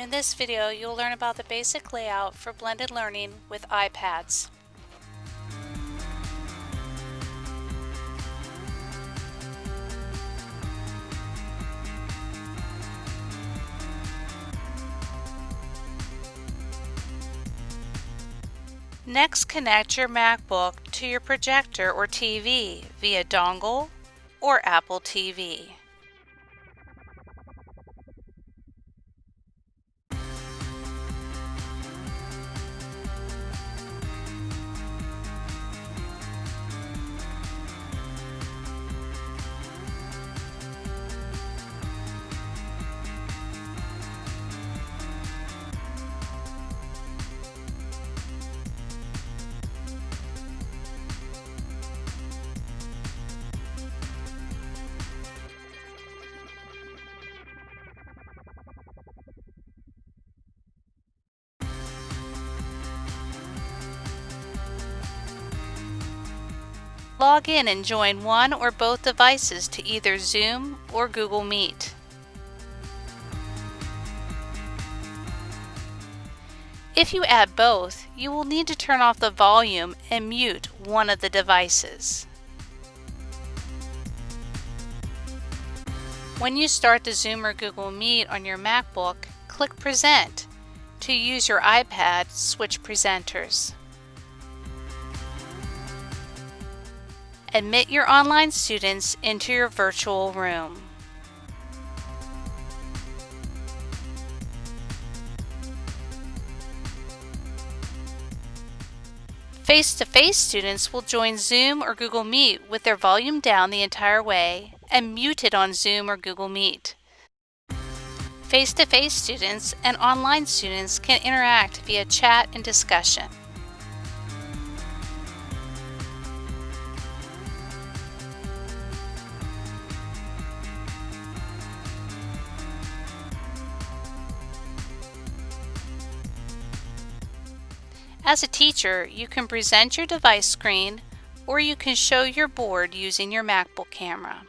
In this video, you'll learn about the basic layout for blended learning with iPads. Next, connect your MacBook to your projector or TV via dongle or Apple TV. Log in and join one or both devices to either Zoom or Google Meet. If you add both, you will need to turn off the volume and mute one of the devices. When you start the Zoom or Google Meet on your MacBook, click Present. To use your iPad, switch presenters. Admit your online students into your virtual room. Face-to-face -face students will join Zoom or Google Meet with their volume down the entire way and muted on Zoom or Google Meet. Face-to-face -face students and online students can interact via chat and discussion. As a teacher, you can present your device screen or you can show your board using your MacBook camera.